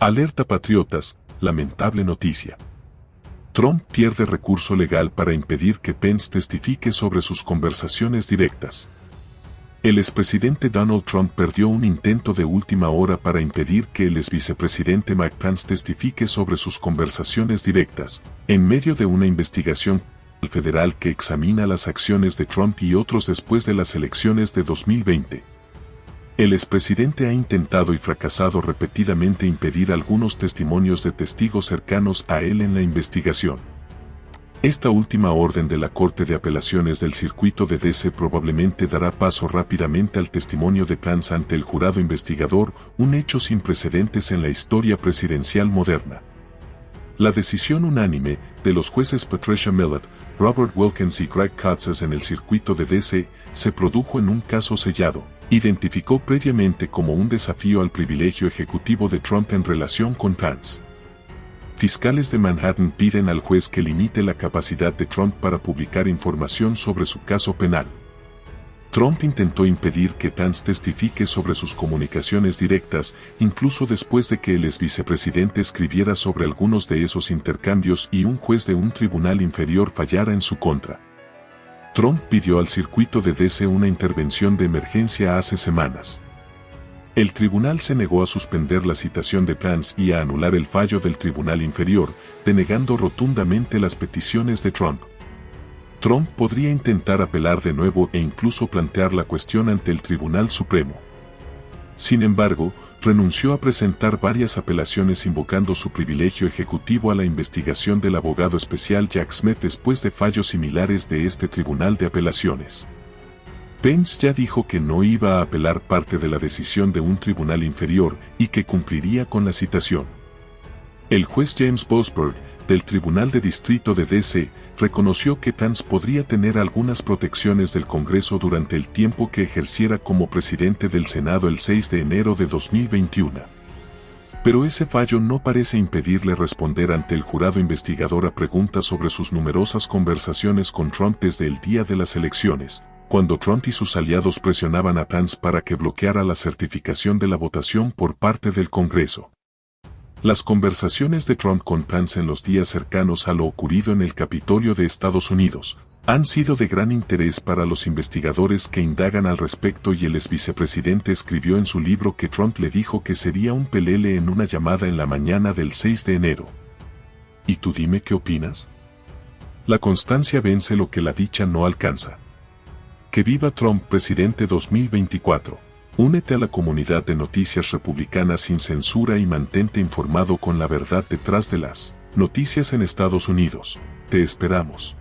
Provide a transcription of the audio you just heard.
Alerta patriotas, lamentable noticia. Trump pierde recurso legal para impedir que Pence testifique sobre sus conversaciones directas. El expresidente Donald Trump perdió un intento de última hora para impedir que el exvicepresidente Mike Pence testifique sobre sus conversaciones directas, en medio de una investigación federal que examina las acciones de Trump y otros después de las elecciones de 2020. El expresidente ha intentado y fracasado repetidamente impedir algunos testimonios de testigos cercanos a él en la investigación. Esta última orden de la Corte de Apelaciones del Circuito de DC probablemente dará paso rápidamente al testimonio de Pence ante el jurado investigador, un hecho sin precedentes en la historia presidencial moderna. La decisión unánime de los jueces Patricia Millett, Robert Wilkins y Craig Katzes en el circuito de DC se produjo en un caso sellado, identificó previamente como un desafío al privilegio ejecutivo de Trump en relación con Pence. Fiscales de Manhattan piden al juez que limite la capacidad de Trump para publicar información sobre su caso penal. Trump intentó impedir que Pence testifique sobre sus comunicaciones directas, incluso después de que el ex vicepresidente escribiera sobre algunos de esos intercambios y un juez de un tribunal inferior fallara en su contra. Trump pidió al circuito de DC una intervención de emergencia hace semanas. El tribunal se negó a suspender la citación de Pence y a anular el fallo del tribunal inferior, denegando rotundamente las peticiones de Trump. Trump podría intentar apelar de nuevo e incluso plantear la cuestión ante el Tribunal Supremo. Sin embargo, renunció a presentar varias apelaciones invocando su privilegio ejecutivo a la investigación del abogado especial Jack Smith después de fallos similares de este Tribunal de Apelaciones. Pence ya dijo que no iba a apelar parte de la decisión de un tribunal inferior y que cumpliría con la citación. El juez James Bosberg, del Tribunal de Distrito de DC, reconoció que Pence podría tener algunas protecciones del Congreso durante el tiempo que ejerciera como presidente del Senado el 6 de enero de 2021. Pero ese fallo no parece impedirle responder ante el jurado investigador a preguntas sobre sus numerosas conversaciones con Trump desde el día de las elecciones, cuando Trump y sus aliados presionaban a Pence para que bloqueara la certificación de la votación por parte del Congreso. Las conversaciones de Trump con Pence en los días cercanos a lo ocurrido en el Capitolio de Estados Unidos han sido de gran interés para los investigadores que indagan al respecto y el ex vicepresidente escribió en su libro que Trump le dijo que sería un pelele en una llamada en la mañana del 6 de enero. ¿Y tú dime qué opinas? La constancia vence lo que la dicha no alcanza. Que viva Trump presidente 2024. Únete a la comunidad de noticias republicanas sin censura y mantente informado con la verdad detrás de las noticias en Estados Unidos. Te esperamos.